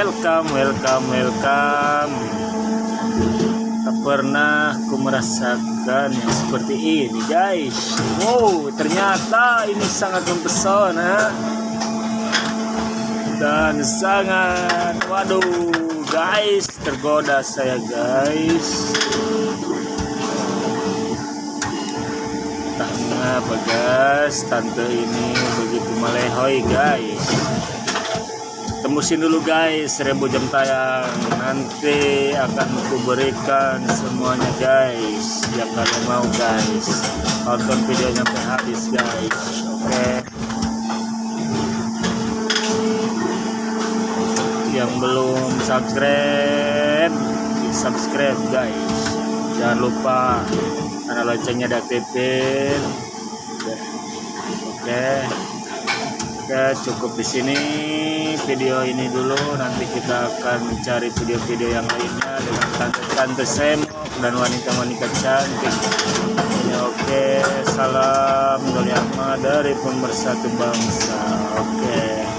welcome welcome welcome. Tak pernah ku merasakan yang seperti ini guys. Wow ternyata ini sangat mempesona. Dan sangat waduh guys tergoda saya guys. Mengapa guys tante ini begitu malehoy guys tembusin dulu guys. Seribu jam tayang. Nanti akan aku berikan semuanya guys. Yang kalian mau guys. Tonton videonya sampai habis guys. Oke. Yang belum subscribe subscribe guys. Jangan lupa karena loncengnya diaktifin. Oke. Oke cukup di sini video ini dulu. Nanti kita akan mencari video-video yang lainnya dengan tante-tante semok dan wanita-wanita cantik. Ini oke. Salam Doliama dari pemersatu bangsa. Oke